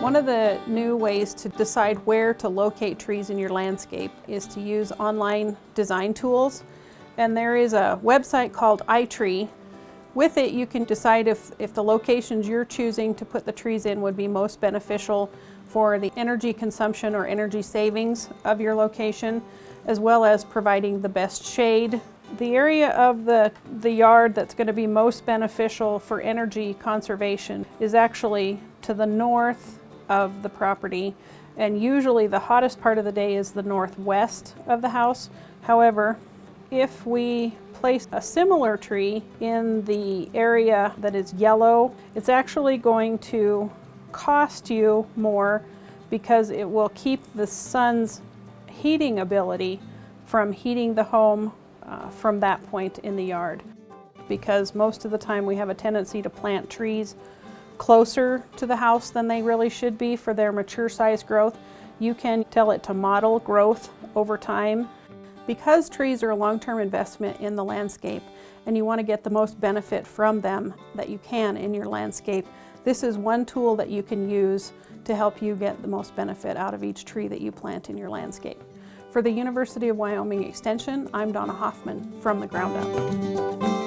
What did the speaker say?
One of the new ways to decide where to locate trees in your landscape is to use online design tools. And there is a website called iTree. With it, you can decide if, if the locations you're choosing to put the trees in would be most beneficial for the energy consumption or energy savings of your location, as well as providing the best shade. The area of the, the yard that's going to be most beneficial for energy conservation is actually to the north of the property and usually the hottest part of the day is the northwest of the house. However, if we place a similar tree in the area that is yellow, it's actually going to cost you more because it will keep the sun's heating ability from heating the home uh, from that point in the yard. Because most of the time we have a tendency to plant trees closer to the house than they really should be for their mature size growth. You can tell it to model growth over time. Because trees are a long-term investment in the landscape and you want to get the most benefit from them that you can in your landscape, this is one tool that you can use to help you get the most benefit out of each tree that you plant in your landscape. For the University of Wyoming Extension, I'm Donna Hoffman from The Ground Up.